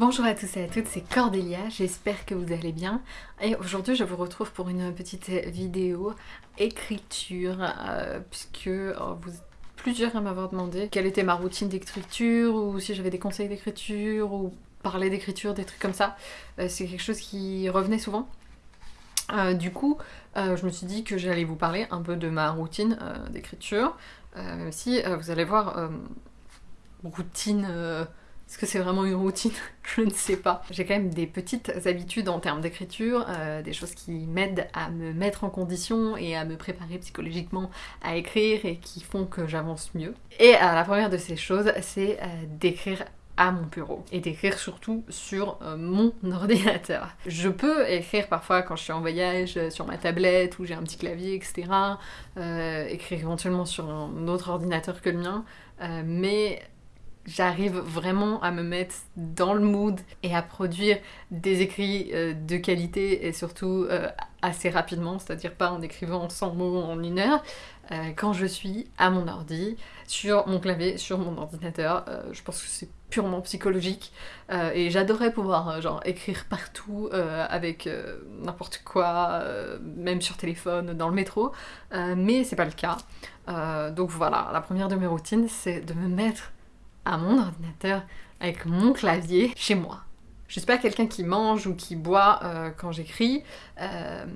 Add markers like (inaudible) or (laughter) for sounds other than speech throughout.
Bonjour à tous et à toutes, c'est Cordélia, j'espère que vous allez bien. Et aujourd'hui je vous retrouve pour une petite vidéo écriture, euh, puisque oh, vous plusieurs à m'avoir demandé quelle était ma routine d'écriture, ou si j'avais des conseils d'écriture, ou parler d'écriture, des trucs comme ça. Euh, c'est quelque chose qui revenait souvent. Du coup, je me suis dit que j'allais vous parler un peu de ma routine d'écriture, même si vous allez voir, routine est-ce que c'est vraiment une routine (laughs) Je ne sais pas. J'ai quand même des petites habitudes en termes d'écriture, euh, des choses qui m'aident à me mettre en condition et à me préparer psychologiquement à écrire et qui font que j'avance mieux. Et euh, la première de ces choses, c'est euh, d'écrire à mon bureau et d'écrire surtout sur mon (laughs) ordinateur. Je peux écrire parfois quand je suis en voyage sur ma tablette ou j'ai un petit clavier, etc. écrire éventuellement sur un autre ordinateur que le mien, mais j'arrive vraiment à me mettre dans le mood et à produire des écrits euh, de qualité et surtout euh, assez rapidement, c'est-à-dire pas en écrivant 100 mots en une heure, euh, quand je suis à mon ordi, sur mon clavier, sur mon ordinateur. je pense que c'est purement psychologique et j'adorais pouvoir genre écrire partout avec n'importe quoi, même sur téléphone, dans le métro, mais c'est pas le cas. donc voilà, la première de mes routines, c'est de me mettre à mon ordinateur avec mon clavier chez moi. Je suis pas quelqu'un qui mange ou qui boit euh, quand j'écris, euh,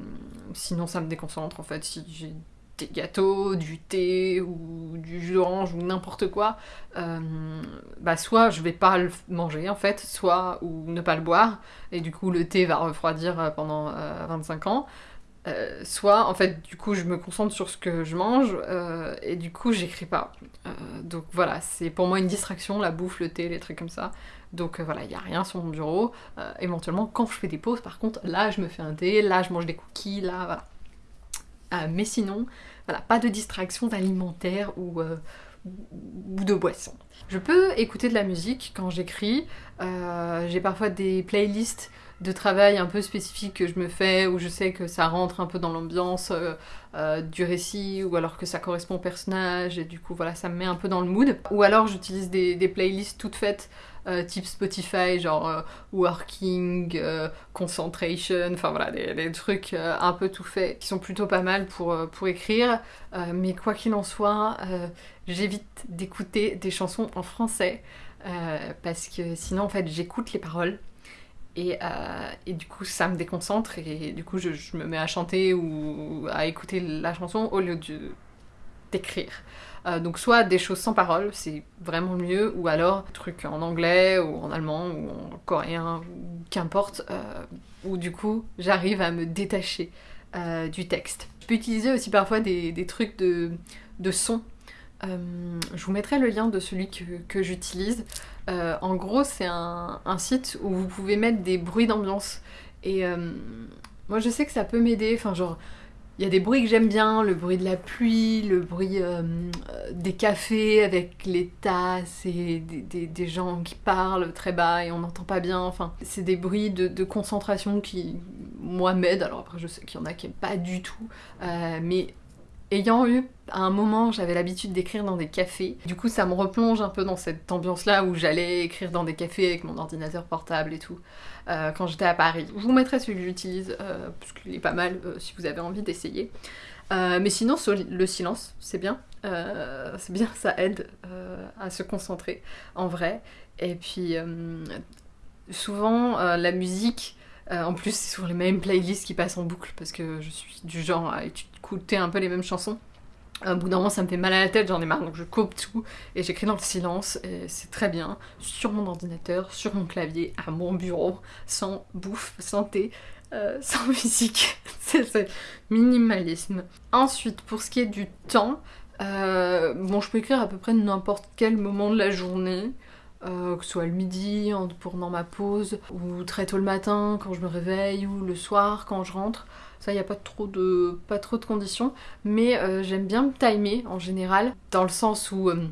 sinon ça me déconcentre en fait. Si j'ai des gâteaux, du thé ou du jus d'orange ou n'importe quoi, euh, bah soit je vais pas le manger en fait, soit ou ne pas le boire, et du coup le thé va refroidir pendant 25 ans, euh, soit en fait du coup je me concentre sur ce que je mange euh, et du coup j'écris pas. Euh, donc voilà, c'est pour moi une distraction, la bouffe, le thé, les trucs comme ça. Donc voilà, il n'y a rien sur mon bureau. éventuellement quand je fais des pauses par contre, là je me fais un thé, là je mange des cookies, là voilà. mais sinon, voilà, pas de distraction alimentaire ou, ou de boisson. Je peux écouter de la musique quand j'écris. J'ai parfois des playlists de travail un peu spécifique que je me fais, où je sais que ça rentre un peu dans l'ambiance euh, euh, du récit, ou alors que ça correspond au personnage, et du coup voilà, ça me met un peu dans le mood. Ou alors j'utilise des, playlists toutes faites, euh, type Spotify, genre Working, Concentration, enfin voilà, des, trucs un peu tout faits, qui sont plutôt pas mal pour, pour écrire. mais quoi qu'il en soit, j'évite d'écouter des chansons en français. parce que sinon en fait j'écoute les paroles euh, et, du coup, ça me déconcentre et du coup, je, me mets à chanter ou à écouter la chanson au lieu d'écrire. Euh, donc soit des choses sans parole, c'est vraiment mieux, ou alors des trucs en anglais ou en allemand ou en coréen, qu'importe, euh, où du coup j'arrive à me détacher du texte. Je peux utiliser aussi parfois des, trucs de, de son euh, je vous mettrai le lien de celui que, j'utilise. Euh, en gros, c'est un, site où vous pouvez mettre des bruits d'ambiance. Et euh, moi, je sais que ça peut m'aider. Enfin, genre, il y a des bruits que j'aime bien, le bruit de la pluie, le bruit des cafés avec les tasses et des, gens qui parlent très bas et on n'entend pas bien. Enfin, c'est des bruits de, concentration qui, moi, m'aident. Alors après, je sais qu'il y en a qui n'aiment pas du tout. mais ayant eu à un moment, j'avais l'habitude d'écrire dans des cafés. Du coup, ça me replonge un peu dans cette ambiance-là où j'allais écrire dans des cafés avec mon ordinateur portable et tout, euh, quand j'étais à Paris. Je vous mettrai celui que j'utilise, euh, parce qu'il est pas mal euh, si vous avez envie d'essayer. mais sinon, le silence, c'est bien. c'est bien, ça aide à se concentrer, en vrai. Et puis, souvent, la musique euh, en plus, c'est sur les mêmes playlists qui passent en boucle parce que je suis du genre à écouter un peu les mêmes chansons. Un bout d'un moment, ça me fait mal à la tête, j'en ai marre, donc je coupe tout et j'écris dans le silence. Et c'est très bien, sur mon ordinateur, sur mon clavier, à mon bureau, sans bouffe, santé, euh, (laughs) sans musique. (laughs) c'est minimalisme. Ensuite, pour ce qui est du temps, euh, bon, je peux écrire à peu près n'importe quel moment de la journée. Euh, que ce soit le midi pendant ma pause, ou très tôt le matin quand je me réveille, ou le soir quand je rentre. Ça, il n'y a pas trop, de, pas trop de conditions, mais euh, j'aime bien me timer en général, dans le sens où, euh,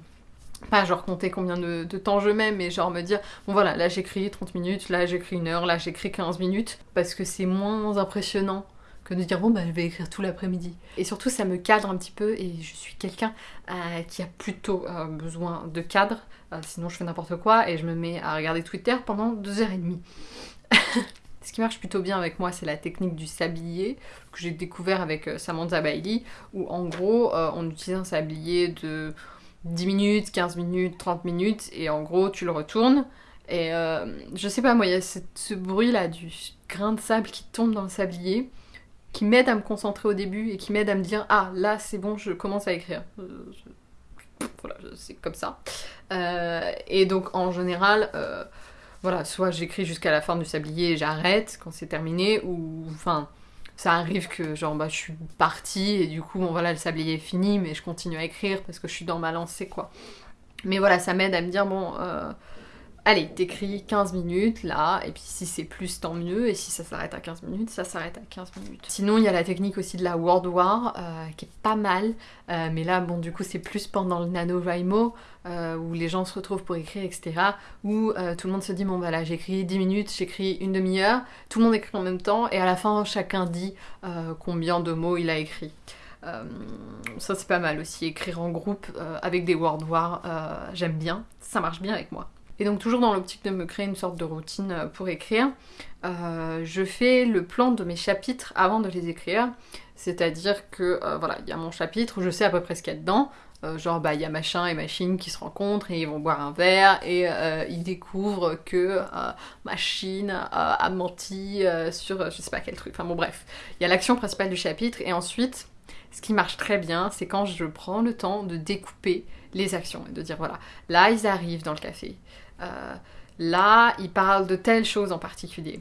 pas genre compter combien de, temps je mets, mais genre me dire, bon voilà, là j'écris 30 minutes, là j'écris une heure, là j'écris 15 minutes, parce que c'est moins impressionnant que de dire bon bah je vais écrire tout l'après-midi. Et surtout ça me cadre un petit peu et je suis quelqu'un euh, qui a plutôt euh, besoin de cadre, euh, sinon je fais n'importe quoi et je me mets à regarder Twitter pendant deux heures et demie. (laughs) Ce qui marche plutôt bien avec moi, c'est la technique du sablier que j'ai découvert avec Samantha Bailey, où en gros on utilise un sablier de 10 minutes, 15 minutes, 30 minutes, et en gros tu le retournes. Et je sais pas, moi, il y a ce bruit là du grain de sable qui tombe dans le sablier qui m'aide à me concentrer au début et qui m'aide à me dire ah là c'est bon je commence à écrire. Euh, voilà c'est comme ça. Euh, et donc en général euh, voilà soit j'écris jusqu'à la fin du sablier et j'arrête quand c'est terminé ou enfin ça arrive que genre bah je suis partie et du coup bon voilà le sablier est fini mais je continue à écrire parce que je suis dans ma lancée quoi. Mais voilà ça m'aide à me dire bon allez, t'écris 15 minutes là, et puis si c'est plus, tant mieux, et si ça s'arrête à 15 minutes, ça s'arrête à 15 minutes. Sinon, il y a la technique aussi de la Word War, euh, qui est pas mal, euh, mais là, bon, du coup, c'est plus pendant le NaNoWriMo, euh, où les gens se retrouvent pour écrire, etc., où tout le monde se dit, bon, bah là, j'écris 10 minutes, j'écris une demi-heure, tout le monde écrit en même temps, et à la fin, chacun dit combien de mots il a écrit. ça c'est pas mal aussi, écrire en groupe avec des Word War, j'aime bien, ça marche bien avec moi. Et donc toujours dans l'optique de me créer une sorte de routine euh, pour écrire, euh, je fais le plan de mes chapitres avant de les écrire. C'est-à-dire que euh, voilà, il y a mon chapitre, je sais à peu près ce qu'il y a dedans. genre bah il y a machin et machine qui se rencontrent et ils vont boire un verre et ils découvrent que machine a menti sur je sais pas quel truc. Enfin bon bref, il y a l'action principale du chapitre et ensuite ce qui marche très bien, c'est quand je prends le temps de découper les actions et de dire voilà, là ils arrivent dans le café, là, ils parlent de telle chose en particulier.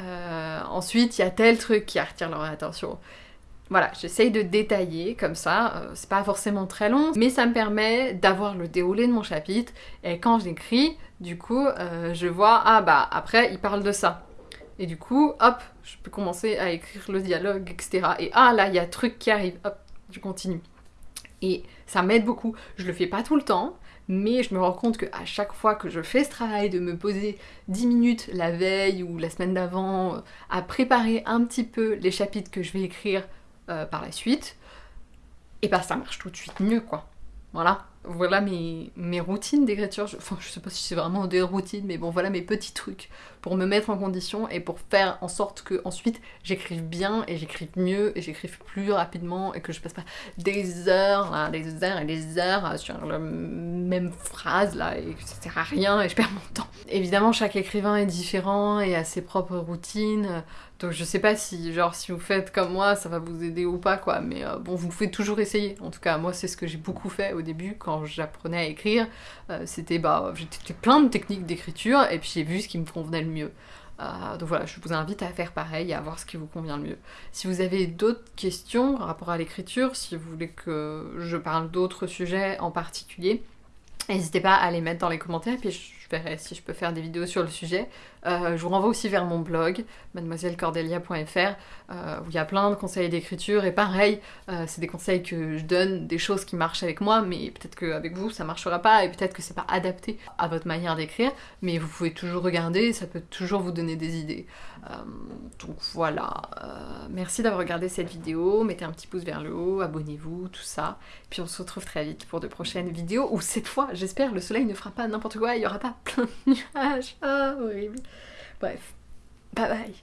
Euh, ensuite, il y a tel truc qui attire leur attention. Voilà, j'essaye de détailler comme ça, euh, c'est pas forcément très long, mais ça me permet d'avoir le déroulé de mon chapitre, et quand j'écris, du coup, je vois, ah bah après, il parle de ça. Et du coup, hop, je peux commencer à écrire le dialogue, etc. Et ah là, il y a truc qui arrive, hop, je continue. Et ça m'aide beaucoup. Je le fais pas tout le temps, mais je me rends compte qu'à chaque fois que je fais ce travail de me poser 10 minutes la veille ou la semaine d'avant euh, à préparer un petit peu les chapitres que je vais écrire euh, par la suite, et bah ça marche tout de suite mieux quoi. Voilà voilà mes, mes routines d'écriture. Enfin, je sais pas si c'est vraiment des routines, mais bon, voilà mes petits trucs pour me mettre en condition et pour faire en sorte que ensuite j'écrive bien et j'écrive mieux et j'écrive plus rapidement et que je passe pas des heures, des heures et des heures sur la même phrase là et que ça sert à rien et je perds mon temps. Évidemment, chaque écrivain est différent et a ses propres routines. Donc je sais pas si genre si vous faites comme moi ça va vous aider ou pas quoi mais euh, bon vous pouvez toujours essayer en tout cas moi c'est ce que j'ai beaucoup fait au début quand j'apprenais à écrire euh, c'était bah j'ai plein de techniques d'écriture et puis j'ai vu ce qui me convenait le mieux. Euh, donc voilà je vous invite à faire pareil à voir ce qui vous convient le mieux. Si vous avez d'autres questions par rapport à l'écriture si vous voulez que je parle d'autres sujets en particulier N'hésitez pas à les mettre dans les commentaires, puis si je peux faire des vidéos sur le sujet. Euh, je vous renvoie aussi vers mon blog, mademoisellecordelia.fr, euh, où il y a plein de conseils d'écriture, et pareil, euh, c'est des conseils que je donne, des choses qui marchent avec moi, mais peut-être qu'avec vous ça marchera pas, et peut-être que c'est pas adapté à votre manière d'écrire, mais vous pouvez toujours regarder, ça peut toujours vous donner des idées. donc voilà, merci d'avoir regardé cette vidéo, mettez un petit pouce vers le haut, abonnez-vous, tout ça, puis on se retrouve très vite pour de prochaines vidéos, où cette fois, j'espère, le soleil ne fera pas n'importe quoi, il y aura pas plein de nuages, ah horrible. Bref, bye bye